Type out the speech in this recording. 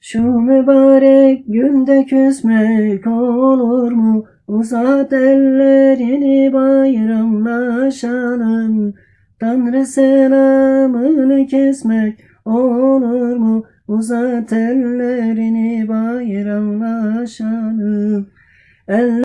Şu mübarek günde küsmek olur mu? Uzat ellerini bayramlaşalım. Tanrı selamını kesmek olur mu? Uzat ellerini bayramlaşalım. Eller